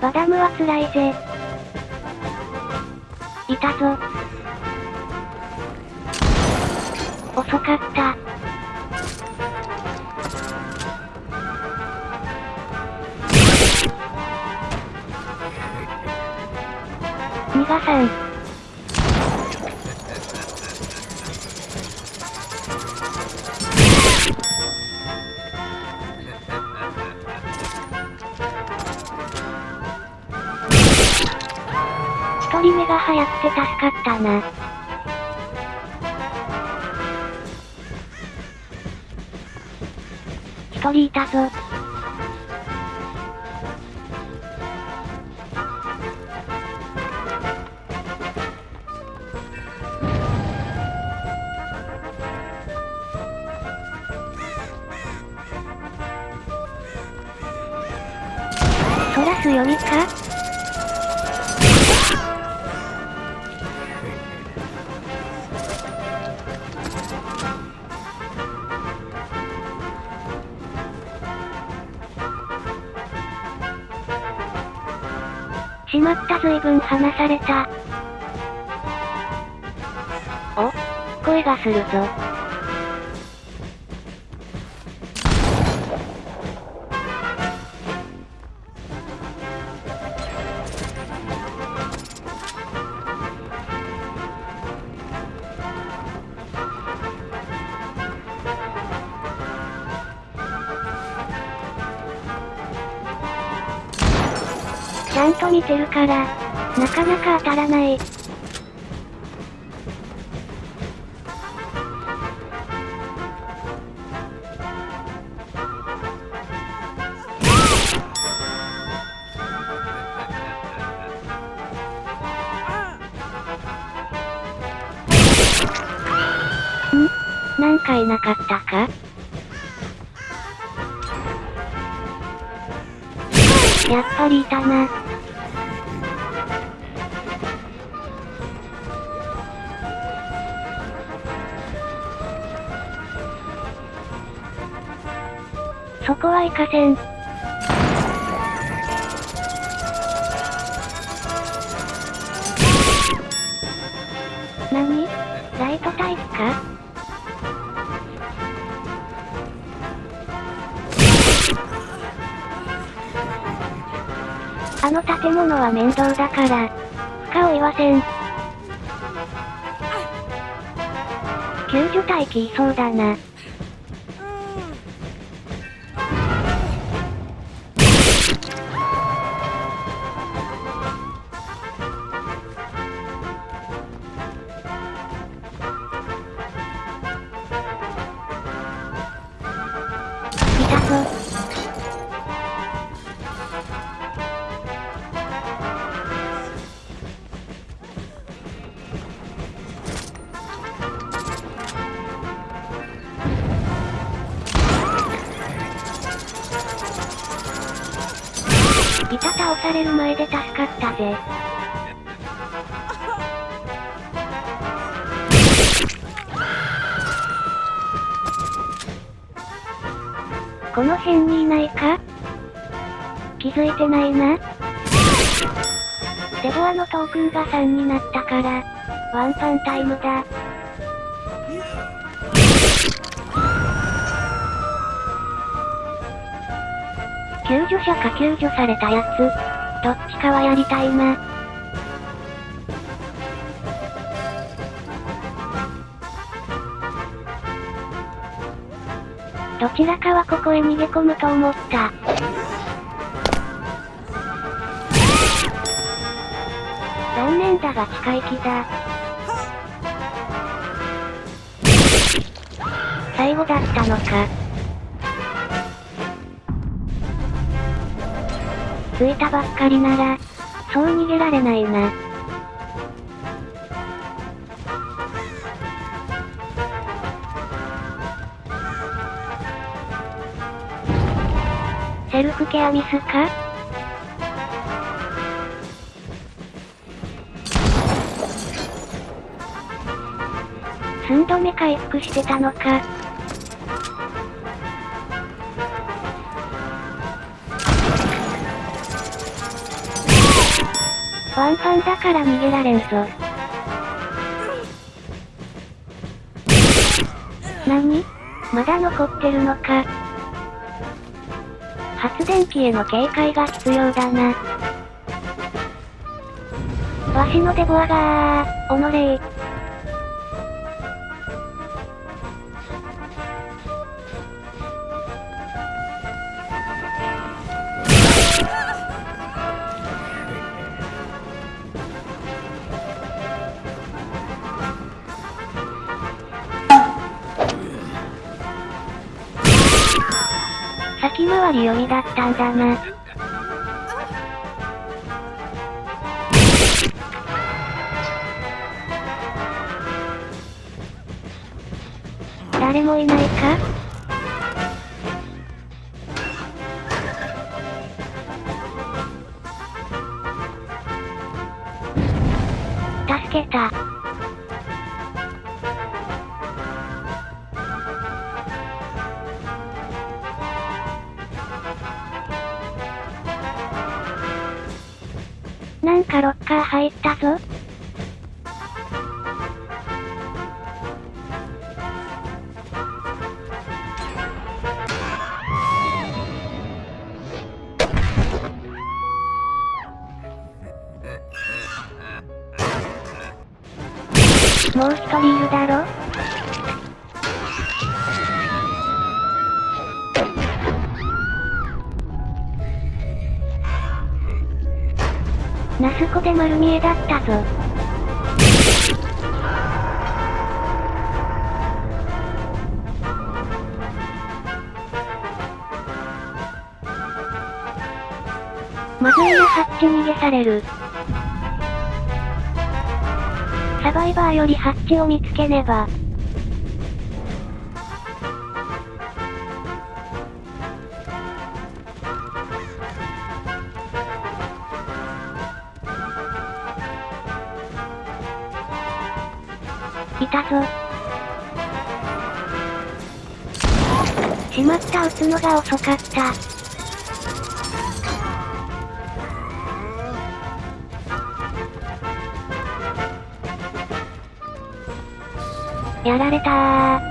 バダムは辛いぜ。いたぞ。遅かった。逃がさん。人目が流行って助かったな。一人いたぞ。そらす読みか？しまった随分離された。お？声がするぞ。ちゃんと見てるから、なかなか当たらない。ん？なんかいなかったか？やっぱりいたな。そこは行かせん。何？ライトタイプか？あの建物は面倒だから、負荷を言わせん。救助隊来いそうだな。される前で助かったぜ。この辺にいないか？気づいてないな？デボアのトークンが3になったから、ワンパンタイムだ。救助者か救助されたやつ。どっちかはやりたいな。どちらかはここへ逃げ込むと思った。残念だが近い気だ。最後だったのか。着いたばっかりなら、そう逃げられないな。セルフケアミスか？寸止め回復してたのか？ワンパンだから逃げられんぞ。何？まだ残ってるのか。発電機への警戒が必要だな。わしのデボアがー、おのれー。先回り読みだったんだな。誰もいないか？助けた。なんかロッカー入ったぞ。もう一人いるだろ？ナスコで丸見えだったぞ。まずいなハッチ逃げされる。サバイバーよりハッチを見つけねば。いたぞ。しまった撃つのが遅かった。やられたー。